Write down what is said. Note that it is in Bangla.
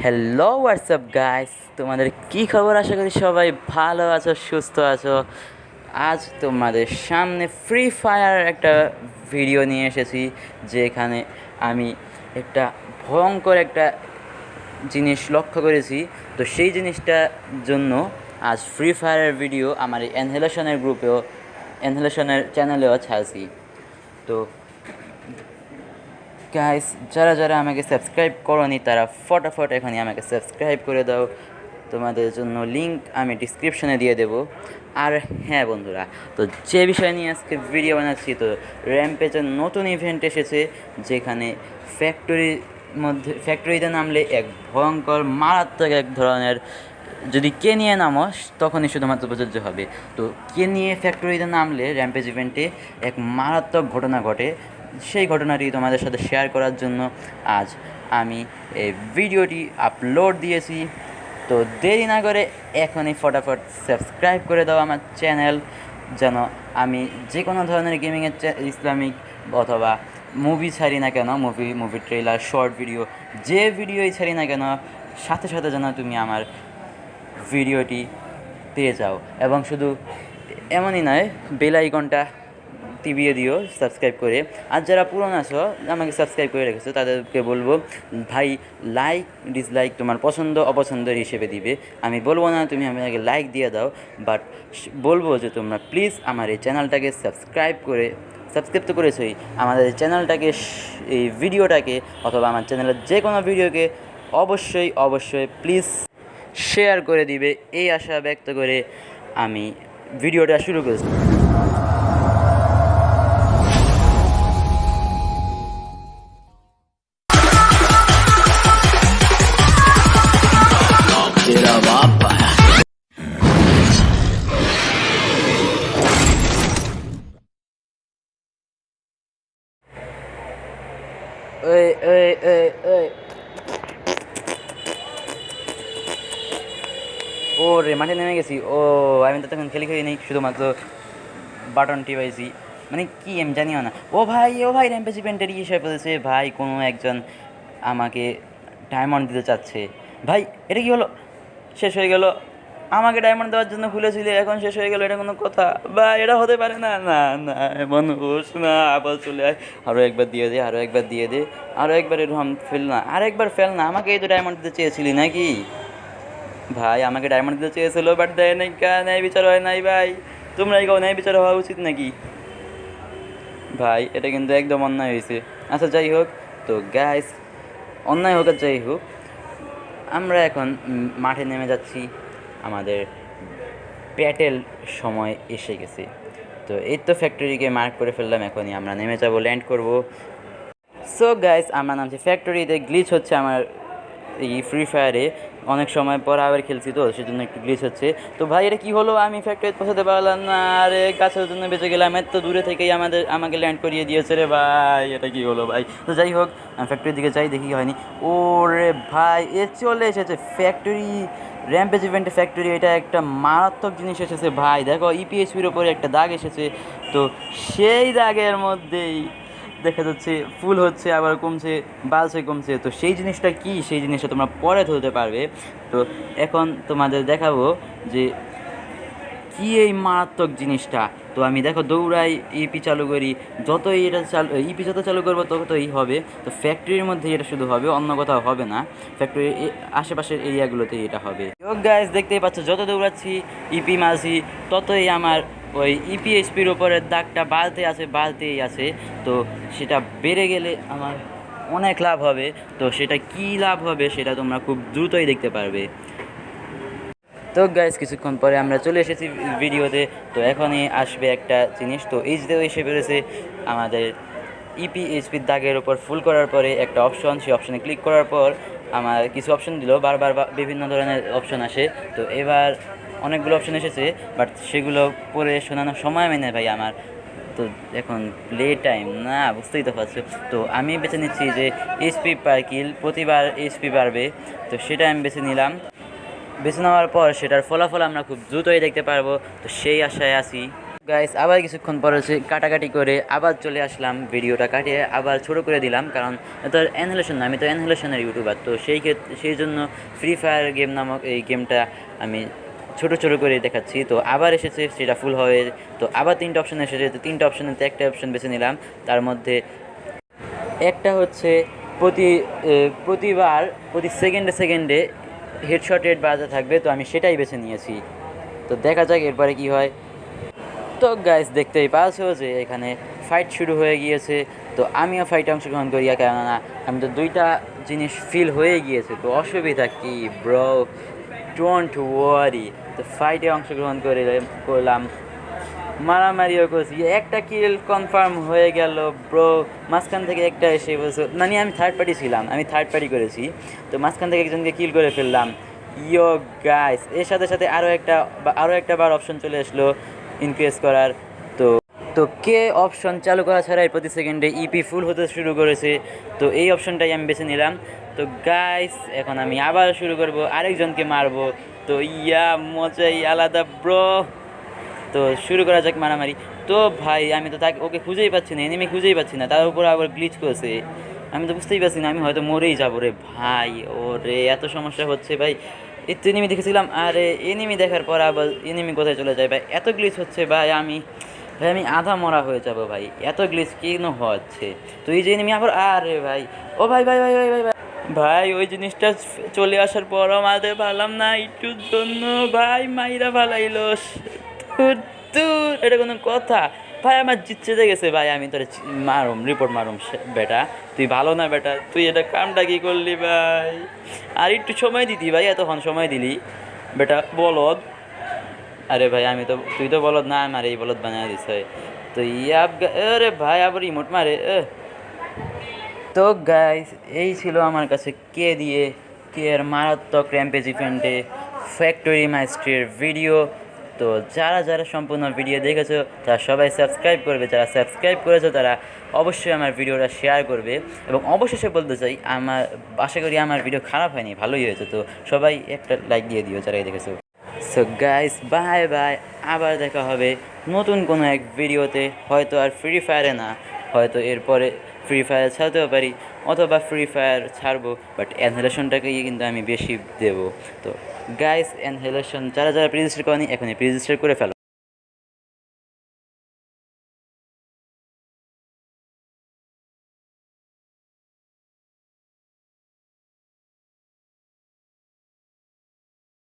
হ্যালো হোয়াটসঅ্যাপ গাইস তোমাদের কি খবর? আশা করি সবাই ভালো আছো, সুস্থ আছো। আজ তোমাদের সামনে ফ্রি ফায়ার একটা ভিডিও নিয়ে এসেছি, যেখানে আমি একটা ভয়ঙ্কর একটা জিনিস লক্ষ্য করেছি। তো সেই জিনিসটার জন্য আজ ফ্রি ফায়ারের ভিডিও আমার এই এনহেলেশনের গ্রুপেও এনহেলেশনের চ্যানেলেও ছাড়ছি তো গাইস যারা যারা আমাকে সাবস্ক্রাইব করনি, তারা ফটাফট এখনই আমাকে সাবস্ক্রাইব করে দাও। তোমাদের জন্য লিংক আমি ডিসক্রিপশনে দিয়ে দেবো। আর হ্যাঁ বন্ধুরা, তো যে বিষয় নিয়ে আজকে ভিডিও বানাচ্ছি, তো র্যাম্পেজের নতুন ইভেন্ট এসেছে, যেখানে ফ্যাক্টরির মধ্যে ফ্যাক্টরিতে নামলে এক ভয়ঙ্কর, মারাত্মক এক ধরনের, যদি কে নিয়ে নামো, তখনই শুধুমাত্র প্রযোজ্য হবে। তো কে নিয়ে ফ্যাক্টরিতে নামলে র্যাম্পেজ ইভেন্টে এক মারাত্মক ঘটনা ঘটে সেই ঘটনাটি তোমাদের সাথে শেয়ার করার জন্য আজ আমি এই ভিডিওটি আপলোড দিয়েছি। তো দেরি না করে এখনই ফটাফট সাবস্ক্রাইব করে দাও আমার চ্যানেল যেন আমি যে কোনো ধরনের গেমিংয়ের ইসলামিক অথবা মুভি ছাড়ি না কেন movie movie trailer short video যে ভিডিওই ছাড়ি না কেন, সাথে সাথে যেন তুমি আমার ভিডিওটি পেয়ে যাও। এবং শুধু এমনই নয় বেল আইকনটা টিভিয়ে দিও সাবস্ক্রাইব করে। আর যারা পুরনো আছো, আমাকে সাবস্ক্রাইব করে রেখেছো, তাদেরকে বলব, ভাই লাইক ডিসলাইক তোমার পছন্দ, অপছন্দের হিসেবে দিবে। আমি বলব না, তুমি আমাকে লাইক দিয়ে দাও বাট বলব যে তোমরা প্লিজ আমার এই চ্যানেলটাকে সাবস্ক্রাইব করে সাবস্ক্রাইব তো করেছোই, আমাদের চ্যানেলটাকে এই ভিডিওটাকে অথবা আমার চ্যানেলের যে কোনো ভিডিওকে অবশ্যই অবশ্যই প্লিজ শেয়ার করে দিবে। এই আশা ব্যক্ত করে আমি ভিডিওটা শুরু করেছি। ওই ওই ওই ওই ও রে, মাঠে নেমে গেছি। ও, আমি তো তখন খেলি খেলি নেই, শুধুমাত্র বাটন টিপাইছি। মানে কি আমি জানিও না। ও ভাই ও ভাই র্যাম্পেজ ইভেন্টের ইয়ে বলেছে ভাই, কোনো একজন আমাকে ডায়মন্ড দিতে চাচ্ছে। ভাই, এটা কি হলো? শেষ হয়ে গেল। আমাকে ডায়মন্ড দেওয়ার জন্য ভুলেছিলে এখন শেষ হয়ে গেল, এটা কোনো কথা? বা এটা হতে পারে না? না না মানুষ না, আবার চলে আয়। আরও একবার দিয়ে দে আরও একবার দিয়ে দে। আরও একবার এরকম ফেল না, আর একবার ফেল না। আমাকে এই তো ডায়মন্ড দিতে চেয়েছিলি নাকি? ভাই, আমাকে ডায়মন্ড দিতে চেয়েছিল বাট দেয় নাই ন্যায় বিচার হয় নাই, ভাই। তোমরা এই ন্যায় বিচার হওয়া উচিত নাকি? ভাই, এটা কিন্তু একদম অন্যায় হয়েছে। আচ্ছা যাই হোক, তো গ্যাস অন্যায় হোক আর যাই হোক, আমরা এখন মাঠে নেমে যাচ্ছি। আমাদের প্যাটেল সময় এসে গেছে। তো এই তো ফ্যাক্টরিকে মার্ক করে ফেললাম, এখনই আমরা নেমে যাব ল্যান্ড করব। সো গাইস আমরা নামছি ফ্যাক্টরিতে গ্লিচ হচ্ছে আমার এই ফ্রি ফায়ারে অনেক সময় পর আবার খেলছি তো, সেজন্য একটু গ্লিচ হচ্ছে। তো ভাই, এটা কী হলো? আমি ফ্যাক্টরিতে পৌঁছাতে পারলাম না। আরে, গাছের জন্য বেঁচে গেলাম, এত দূরে থেকেই আমাদের, আমাকে ল্যান্ড করিয়ে দিয়েছে রে ভাই, এটা কী হলো ভাই? তো যাই হোক, আমি ফ্যাক্টরির দিকে যাই, দেখি হয়নি। ওরে ভাই, এ চলে এসেছে ফ্যাক্টরি র্যাম্পেজ ইভেন্টে ফ্যাক্টরি এটা একটা মারাত্মক জিনিস এসেছে ভাই। দেখো E ইপিএসপির ওপরে একটা দাগ এসেছে। তো সেই দাগের মধ্যেই দেখা যাচ্ছে ফুল হচ্ছে, আবার কমছে বালছে কমছে। তো সেই জিনিসটা কি? সেই জিনিসটা তোমরা পরে ধরতে পারবে। তো এখন তোমাদের দেখাবো যে কি এই মারাত্মক জিনিসটা? তো আমি দেখো দৌড়াই ইপি চালু করি, যতই এটা চালু ইপি যত চালু করব ততই হবে। তো ফ্যাক্টরির মধ্যে এটা শুধু হবে, অন্য কোথাও হবে না। ফ্যাক্টরি আশেপাশের এরিয়াগুলোতে এটা হবে। গাইজ দেখতেই পাচ্ছ, যত দৌড়াচ্ছি ইপি মাঝি ততই আমার ওই ইপিএসপির উপরের দাগটা বাড়তে আছে বাড়তেই আছে। তো সেটা বেড়ে গেলে আমার অনেক লাভ হবে। তো সেটা কি লাভ হবে, সেটা তোমরা খুব দ্রুতই দেখতে পারবে। তো গাইজ কিছুক্ষণ পরে আমরা চলে এসেছি ভিডিওতে। তো এখনই আসবে একটা জিনিস। তো এইচদেও এসে পেরেছে আমাদের E ইপিএইচপির দাগের ওপর ফুল করার পরে একটা অপশন সেই অপশনে ক্লিক করার পর আমার কিছু অপশন দিল। বারবার বিভিন্ন ধরনের অপশন আসে। তো এবার অনেকগুলো অপশন এসেছে বাট সেগুলো পরে শোনানোর সময় মেনে ভাই আমার। তো এখন প্লে টাইম না, বুঝতেই তো পারছ। তো আমি বেছে নিচ্ছি যে এইচপি পার কিল প্রতিবার এইচপি বাড়বে। তো সেটা আমি বেছে নিলাম। বেছে নেওয়ার পর সেটার ফলাফল আমরা খুব দ্রুতই দেখতে পারব। তো সেই আশায় আছি। গাইস আবার কিছুক্ষণ পর হচ্ছে কাটাকাটি করে আবার চলে আসলাম। ভিডিওটা কাটিয়ে আবার ছোট করে দিলাম, কারণ তো অ্যানহেলেশন না, আমি তো অ্যানহেলেশনের ইউটিউবার তো সেই ক্ষেত্রে সেই জন্য ফ্রি ফায়ার গেম নামক এই গেমটা আমি ছোট ছোট করে দেখাচ্ছি। তো আবার এসেছে, সেটা ফুল হয়ে, তো আবার তিনটা অপশন এসেছে। তো তিনটা অপশনের একটা অপশন বেছে নিলাম। তার মধ্যে একটা হচ্ছে প্রতি প্রতিবার, প্রতি সেকেন্ডে সেকেন্ডে হেডশট রেট বাজা থাকবে, তো আমি সেটাই বেছে নিয়েছি। তো দেখা যাক এরপরে কি হয়। তো গাইস দেখতেই পাচ্ছ যে এখানে ফাইট শুরু হয়ে গিয়েছে। তো আমিও ফাইটে অংশগ্রহণ করি কেননা আমি তো দুইটা জিনিস ফিল হয়ে গিয়েছে, তো অসুবিধা কি ব্রো ডোন্ট ওয়ারি তো ফাইটে অংশগ্রহণ করে করলাম। মারামারিও করছি। একটা কিল কনফার্ম হয়ে গেল ব্রো মাঝখান থেকে একটা এসে বলছে মানে আমি থার্ড পার্টি ছিলাম, আমি থার্ড পার্টি করেছি। তো মাঝখান থেকে একজনকে কিল করে ফেললাম। ইয়ো গাইস এর সাথে সাথে আরও একটা আরও একটা বার অপশন চলে আসলো ইনক্রিজ করার। তো তো কে অপশন চালু করা ছাড়াই প্রতি সেকেন্ডে ইপি ফুল হতে শুরু করেছে? তো এই অপশনটাই আমি বেছে নিলাম। তো গাইস এখন আমি আবার শুরু করব, আরেকজনকে মারবো। তো ইয়া, মজাই আলাদা ব্রো তো শুরু করা যাক মারামারি। তো ভাই, আমি তো তাকে, ওকে খুঁজেই পাচ্ছি না এনিমি খুঁজেই পাচ্ছি না। তার উপর আবার গ্লিচ করেছে। আমি তো বুঝতেই পারছি না, আমি হয়তো মরেই যাব রে ভাই। ও রে এত সমস্যা হচ্ছে ভাই। তো এনিমি দেখেছিলাম, আরে এনিমি দেখার পর আবার এনিমি কোথায় চলে যায় ভাই? এত গ্লিচ হচ্ছে ভাই, আমি ভাই, আমি আধা মরা হয়ে যাব ভাই। এত গ্লিচ কেন হচ্ছে? তো এই যে এনিমি আবার, আরে ভাই। ও ভাই ভাই ভাই ভাই ভাই ভাই। ভাই, ওই জিনিসটা চলে আসার পরও মারতে পারলাম না, একটুর জন্য। ভাই, মাইরা ভালাইলো এটা কোনো কথা। ভাই, আমার জিততে গেছে, ভাই, আমি তোর মারুম রিপোর্ট মারুম বেটা। তুই ভালো না, বেটা? তুই এটা কামটা কি করলি, ভাই? আর একটু সময় দিতি, ভাই, এতক্ষণ সময় দিলি। বেটা, বলদ। আরে ভাই, আমি তো, তুই তো বলদ না, আমার এই বলদ বানিয়ে দিস তো ইয়াব গা- আরে ভাই, আবার ইমোট মারে। তো গাইস এই ছিল আমার কাছে কে দিয়ে, কে এর মারাত্মক র্যাম্পেজ ইভেন্টে ফ্যাক্টরি মাইস্ট্রির ভিডিও তো যারা যারা সম্পূর্ণ ভিডিও দেখেছ, তারা সবাই সাবস্ক্রাইব করবে। যারা সাবস্ক্রাইব করেছ, তারা অবশ্যই আমার ভিডিওটা শেয়ার করবে। এবং অবশেষে বলতে চাই, আমার, আশা করি আমার ভিডিও খারাপ হয়নি, ভালোই হয়েছে। তো সবাই একটা লাইক দিয়ে দিও, যারা দেখেছ। সো গাইস বাই বাই আবার দেখা হবে নতুন কোনো এক ভিডিওতে হয়তো আর ফ্রি ফায়ারে না, হয়তো এরপরে ফ্রি ফায়ার ছাড়তেও পারি, অথবা ফ্রি ফায়ার ছাড়বো বাট অ্যানহেলেশনটাকেই কিন্তু আমি বেশি দেবো। তো গাইস হেলোশন যারা যারা রেজিস্টার করেনি এখনই রেজিস্টার করে ফেলো।